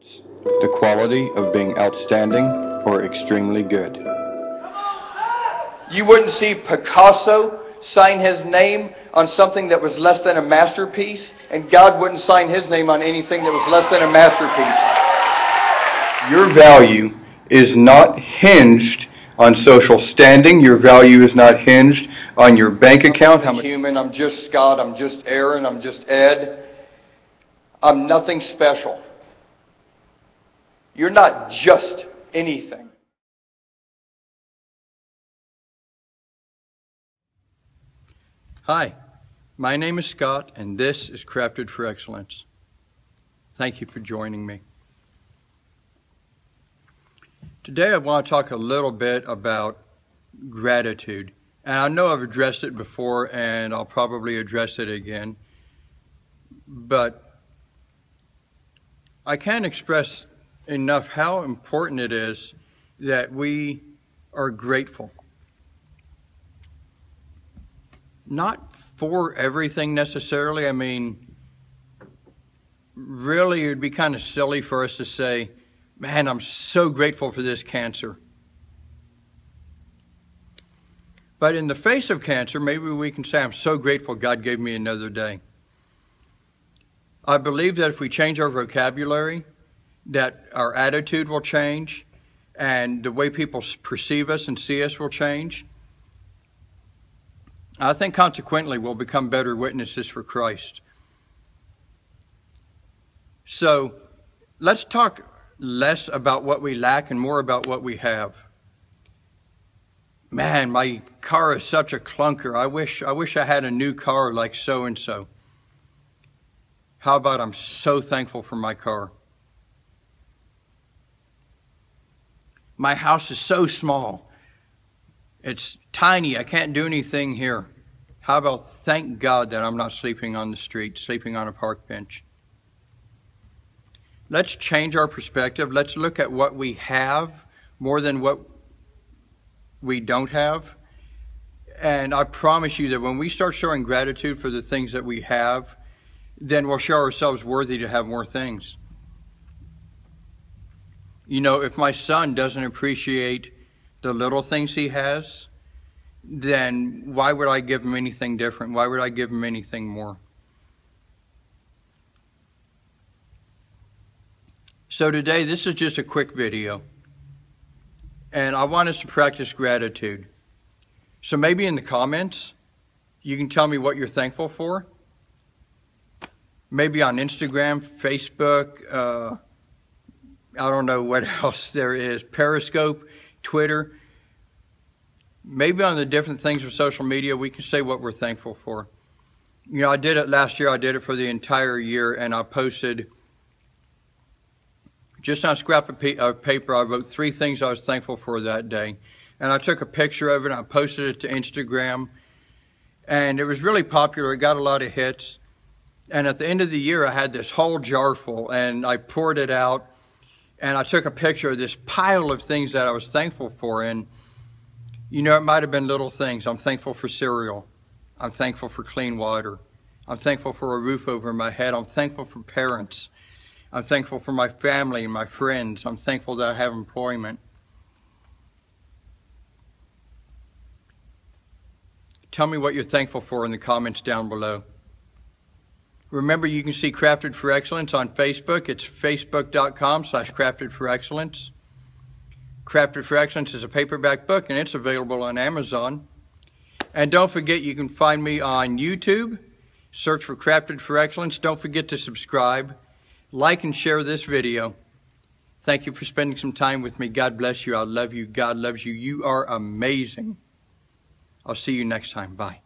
the quality of being outstanding or extremely good. You wouldn't see Picasso sign his name on something that was less than a masterpiece, and God wouldn't sign his name on anything that was less than a masterpiece. Your value is not hinged on social standing. Your value is not hinged on your bank account. How I'm much human, I'm just Scott, I'm just Aaron, I'm just Ed. I'm nothing special. You're not just anything. Hi, my name is Scott, and this is Crafted for Excellence. Thank you for joining me. Today, I want to talk a little bit about gratitude. And I know I've addressed it before, and I'll probably address it again. But I can't express enough how important it is that we are grateful. Not for everything necessarily. I mean, really, it would be kind of silly for us to say, man, I'm so grateful for this cancer. But in the face of cancer, maybe we can say, I'm so grateful God gave me another day. I believe that if we change our vocabulary, that our attitude will change and the way people perceive us and see us will change. I think consequently we'll become better witnesses for Christ. So let's talk less about what we lack and more about what we have. Man, my car is such a clunker. I wish I wish I had a new car like so and so. How about I'm so thankful for my car? My house is so small. It's tiny. I can't do anything here. How about thank God that I'm not sleeping on the street, sleeping on a park bench? Let's change our perspective. Let's look at what we have more than what we don't have. And I promise you that when we start showing gratitude for the things that we have, then we'll show ourselves worthy to have more things. You know, if my son doesn't appreciate the little things he has, then why would I give him anything different? Why would I give him anything more? So today, this is just a quick video. And I want us to practice gratitude. So maybe in the comments, you can tell me what you're thankful for maybe on Instagram, Facebook, uh, I don't know what else there is, Periscope, Twitter. Maybe on the different things of social media, we can say what we're thankful for. You know, I did it last year, I did it for the entire year, and I posted just on a scrap of paper, I wrote three things I was thankful for that day. And I took a picture of it, and I posted it to Instagram, and it was really popular. It got a lot of hits. And at the end of the year, I had this whole jar full, and I poured it out, and I took a picture of this pile of things that I was thankful for. And, you know, it might have been little things. I'm thankful for cereal. I'm thankful for clean water. I'm thankful for a roof over my head. I'm thankful for parents. I'm thankful for my family and my friends. I'm thankful that I have employment. Tell me what you're thankful for in the comments down below. Remember, you can see Crafted for Excellence on Facebook. It's facebook.com slash crafted for excellence. Crafted for Excellence is a paperback book, and it's available on Amazon. And don't forget, you can find me on YouTube. Search for Crafted for Excellence. Don't forget to subscribe, like, and share this video. Thank you for spending some time with me. God bless you. I love you. God loves you. You are amazing. I'll see you next time. Bye.